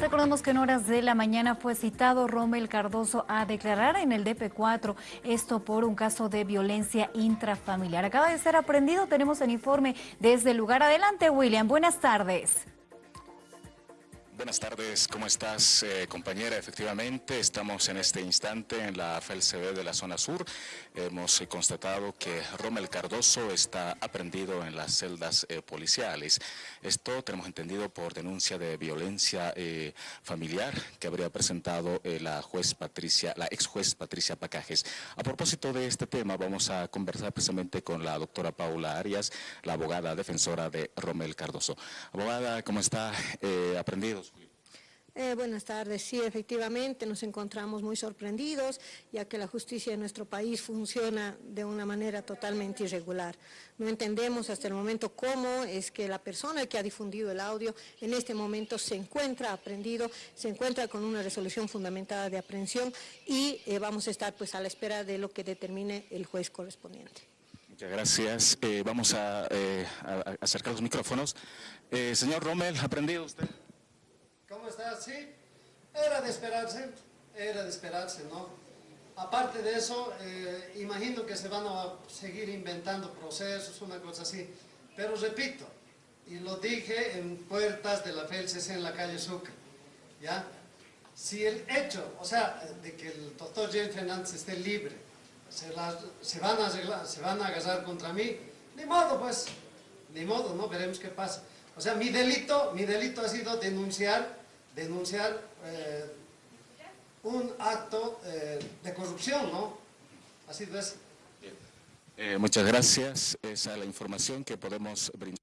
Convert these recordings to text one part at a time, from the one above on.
Recordemos que en horas de la mañana fue citado Rommel Cardoso a declarar en el DP4, esto por un caso de violencia intrafamiliar. Acaba de ser aprendido, tenemos el informe desde el lugar. Adelante, William, buenas tardes. Buenas tardes, ¿cómo estás eh, compañera? Efectivamente, estamos en este instante en la FELCB de la zona sur. Hemos eh, constatado que Rommel Cardoso está aprendido en las celdas eh, policiales. Esto tenemos entendido por denuncia de violencia familiar que habría presentado la juez Patricia, la ex juez Patricia Pacajes. A propósito de este tema, vamos a conversar precisamente con la doctora Paula Arias, la abogada defensora de Rommel Cardoso. Abogada, ¿cómo está? aprendido eh, buenas tardes. Sí, efectivamente, nos encontramos muy sorprendidos, ya que la justicia de nuestro país funciona de una manera totalmente irregular. No entendemos hasta el momento cómo es que la persona que ha difundido el audio en este momento se encuentra aprendido, se encuentra con una resolución fundamentada de aprehensión y eh, vamos a estar pues a la espera de lo que determine el juez correspondiente. Muchas gracias. Eh, vamos a, a, acercar los micrófonos. señor Rommel, ¿aprendido usted? ¿Cómo estás? Sí, era de esperarse, era de esperarse, ¿no? Aparte de eso, eh, imagino que se van a seguir inventando procesos, una cosa así. Pero repito, y lo dije en puertas de la FELCC en la calle Sucre, ¿ya? Si el hecho, o sea, de que el doctor James Fernández esté libre, se, van a se van a agarrar contra mí, ni modo pues, ni modo, ¿no? Veremos qué pasa. O sea, mi delito, mi delito ha sido denunciar, denunciar eh, un acto eh, de corrupción, ¿no? Sido eso. Eh, muchas gracias. Esa es la información que podemos brindar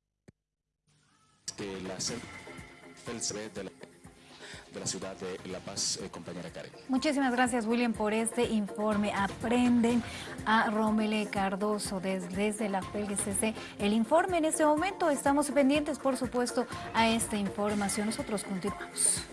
de la de la de la ciudad de La Paz, eh, compañera Karen. Muchísimas gracias, William, por este informe. Aprenden a Romele Cardoso desde, la PLCC. El informe en este momento, estamos pendientes, por supuesto, a esta información. Nosotros continuamos.